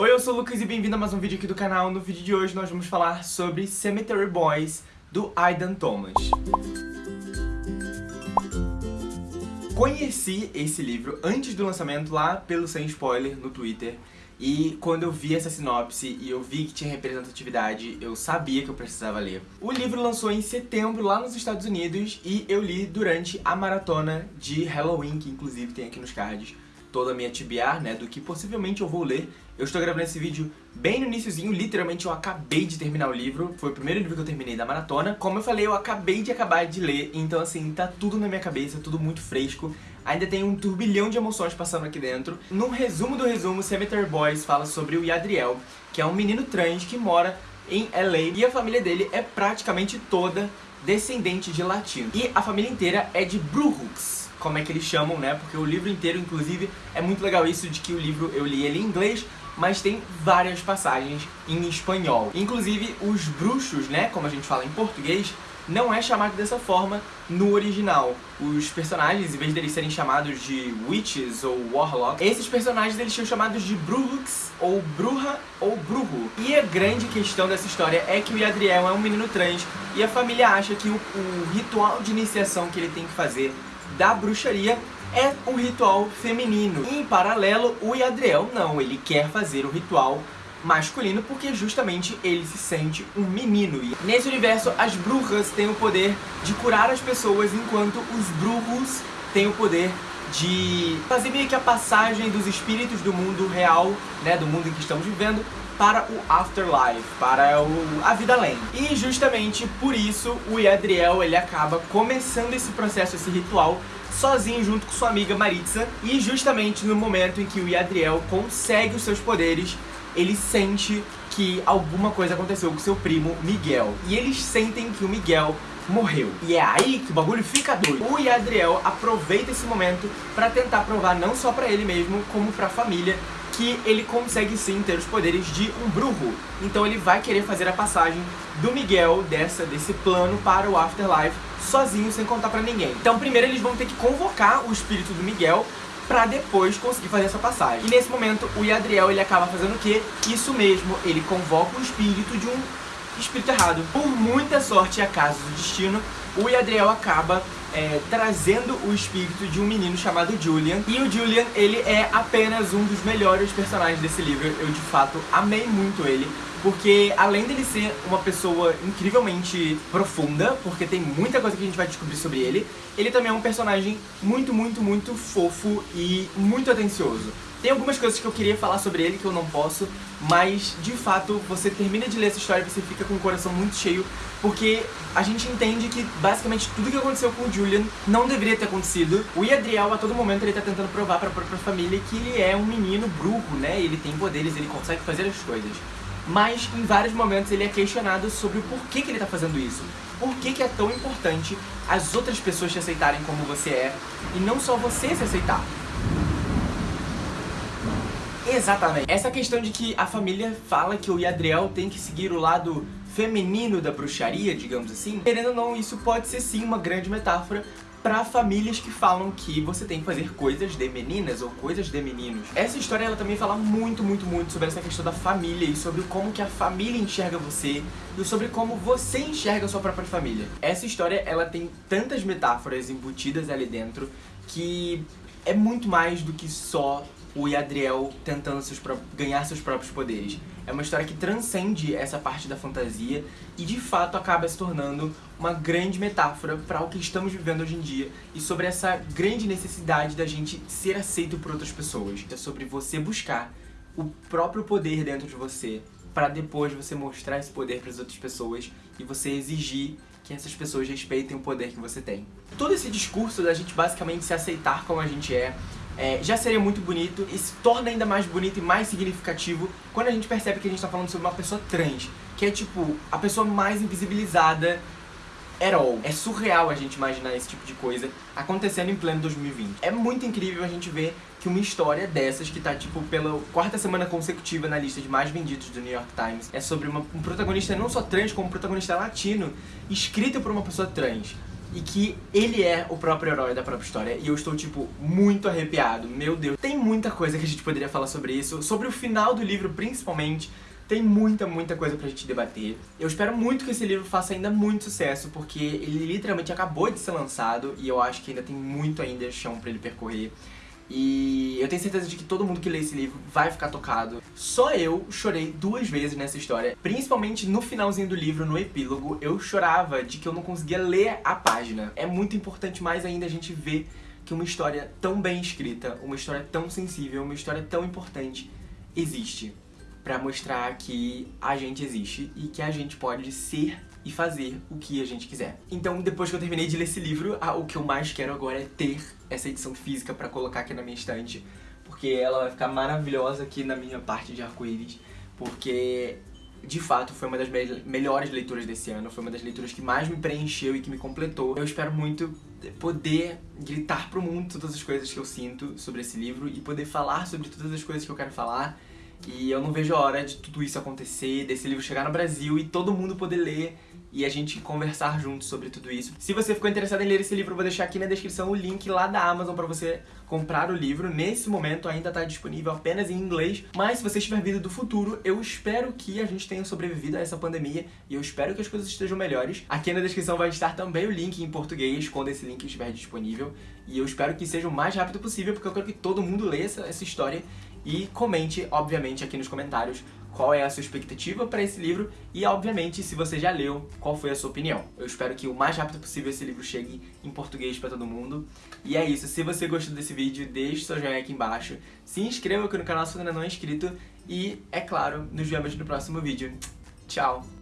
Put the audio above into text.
Oi, eu sou o Lucas e bem-vindo a mais um vídeo aqui do canal. No vídeo de hoje nós vamos falar sobre Cemetery Boys, do Aidan Thomas. Conheci esse livro antes do lançamento lá pelo Sem Spoiler no Twitter e quando eu vi essa sinopse e eu vi que tinha representatividade, eu sabia que eu precisava ler. O livro lançou em setembro lá nos Estados Unidos e eu li durante a maratona de Halloween, que inclusive tem aqui nos cards toda a minha TBR, né, do que possivelmente eu vou ler. Eu estou gravando esse vídeo bem no iníciozinho, literalmente eu acabei de terminar o livro, foi o primeiro livro que eu terminei da maratona. Como eu falei, eu acabei de acabar de ler, então assim, tá tudo na minha cabeça, tudo muito fresco. Ainda tem um turbilhão de emoções passando aqui dentro. No resumo do resumo, Cemetery Boys fala sobre o Yadriel, que é um menino trans que mora em LA e a família dele é praticamente toda descendente de latino. E a família inteira é de Bruhooks, como é que eles chamam, né? Porque o livro inteiro, inclusive, é muito legal isso de que o livro eu li ele em inglês, mas tem várias passagens em espanhol. Inclusive, os bruxos, né, como a gente fala em português, não é chamado dessa forma no original. Os personagens, em vez deles serem chamados de witches ou warlocks, esses personagens eles são chamados de bruhux, ou bruja, ou brujo. E a grande questão dessa história é que o Yadriel é um menino trans e a família acha que o, o ritual de iniciação que ele tem que fazer da bruxaria é um ritual feminino. E, em paralelo, o Yadriel não, ele quer fazer o ritual masculino porque justamente ele se sente um menino. E nesse universo, as bruxas têm o poder de curar as pessoas, enquanto os brujos têm o poder de fazer meio que a passagem dos espíritos do mundo real, né, do mundo em que estamos vivendo, para o Afterlife, para o, a vida além. E justamente por isso o Yadriel ele acaba começando esse processo, esse ritual, sozinho junto com sua amiga Maritza. E justamente no momento em que o Yadriel consegue os seus poderes, ele sente que alguma coisa aconteceu com seu primo Miguel. E eles sentem que o Miguel morreu. E é aí que o bagulho fica doido. O Yadriel aproveita esse momento pra tentar provar não só pra ele mesmo, como pra família, que ele consegue sim ter os poderes de um bruxo. Então ele vai querer fazer a passagem do Miguel dessa, desse plano para o Afterlife sozinho, sem contar pra ninguém. Então primeiro eles vão ter que convocar o espírito do Miguel pra depois conseguir fazer essa passagem. E nesse momento o Yadriel ele acaba fazendo o quê? Isso mesmo, ele convoca o espírito de um espírito errado. Por muita sorte e acaso do destino, o Yadriel acaba é, trazendo o espírito de um menino chamado Julian. E o Julian, ele é apenas um dos melhores personagens desse livro. Eu, de fato, amei muito ele. Porque além dele ser uma pessoa incrivelmente profunda, porque tem muita coisa que a gente vai descobrir sobre ele, ele também é um personagem muito, muito, muito fofo e muito atencioso. Tem algumas coisas que eu queria falar sobre ele que eu não posso, mas de fato você termina de ler essa história e você fica com o coração muito cheio, porque a gente entende que basicamente tudo que aconteceu com o Julian não deveria ter acontecido. O Yadriel a todo momento ele tá tentando provar pra própria família que ele é um menino bruxo, né? Ele tem poderes, ele consegue fazer as coisas. Mas em vários momentos ele é questionado sobre o porquê que ele tá fazendo isso. Por que, que é tão importante as outras pessoas te aceitarem como você é e não só você se aceitar. Exatamente. Essa questão de que a família fala que o Yadriel tem que seguir o lado feminino da bruxaria, digamos assim, querendo ou não, isso pode ser sim uma grande metáfora para famílias que falam que você tem que fazer coisas de meninas ou coisas de meninos. Essa história ela também fala muito, muito, muito sobre essa questão da família e sobre como que a família enxerga você e sobre como você enxerga a sua própria família. Essa história ela tem tantas metáforas embutidas ali dentro que é muito mais do que só o Yadriel tentando seus ganhar seus próprios poderes. É uma história que transcende essa parte da fantasia e de fato acaba se tornando uma grande metáfora para o que estamos vivendo hoje em dia e sobre essa grande necessidade da gente ser aceito por outras pessoas. É sobre você buscar o próprio poder dentro de você para depois você mostrar esse poder para as outras pessoas e você exigir que essas pessoas respeitem o poder que você tem. Todo esse discurso da gente basicamente se aceitar como a gente é, é, já seria muito bonito e se torna ainda mais bonito e mais significativo quando a gente percebe que a gente tá falando sobre uma pessoa trans, que é tipo, a pessoa mais invisibilizada at all. É surreal a gente imaginar esse tipo de coisa acontecendo em pleno 2020. É muito incrível a gente ver que uma história dessas, que tá tipo pela quarta semana consecutiva na lista de mais vendidos do New York Times, é sobre uma, um protagonista não só trans, como um protagonista latino, escrito por uma pessoa trans e que ele é o próprio herói da própria história. E eu estou, tipo, muito arrepiado. Meu Deus. Tem muita coisa que a gente poderia falar sobre isso. Sobre o final do livro, principalmente. Tem muita, muita coisa pra gente debater. Eu espero muito que esse livro faça ainda muito sucesso, porque ele literalmente acabou de ser lançado e eu acho que ainda tem muito ainda chão pra ele percorrer. E eu tenho certeza de que todo mundo que lê esse livro vai ficar tocado. Só eu chorei duas vezes nessa história, principalmente no finalzinho do livro, no epílogo, eu chorava de que eu não conseguia ler a página. É muito importante mais ainda a gente ver que uma história tão bem escrita, uma história tão sensível, uma história tão importante existe pra mostrar que a gente existe e que a gente pode ser e fazer o que a gente quiser. Então, depois que eu terminei de ler esse livro, o que eu mais quero agora é ter essa edição física pra colocar aqui na minha estante, porque ela vai ficar maravilhosa aqui na minha parte de arco-íris, porque de fato foi uma das me melhores leituras desse ano, foi uma das leituras que mais me preencheu e que me completou. Eu espero muito poder gritar pro mundo todas as coisas que eu sinto sobre esse livro e poder falar sobre todas as coisas que eu quero falar e eu não vejo a hora de tudo isso acontecer, desse livro chegar no Brasil e todo mundo poder ler e a gente conversar juntos sobre tudo isso. Se você ficou interessado em ler esse livro, eu vou deixar aqui na descrição o link lá da Amazon pra você comprar o livro. Nesse momento ainda tá disponível apenas em inglês, mas se você estiver vindo do futuro, eu espero que a gente tenha sobrevivido a essa pandemia e eu espero que as coisas estejam melhores. Aqui na descrição vai estar também o link em português, quando esse link estiver disponível. E eu espero que seja o mais rápido possível, porque eu quero que todo mundo leia essa, essa história e comente, obviamente, aqui nos comentários qual é a sua expectativa para esse livro e, obviamente, se você já leu, qual foi a sua opinião. Eu espero que o mais rápido possível esse livro chegue em português para todo mundo. E é isso, se você gostou desse vídeo, deixe seu joinha aqui embaixo, se inscreva aqui no canal se ainda não é inscrito e, é claro, nos vemos no próximo vídeo. Tchau!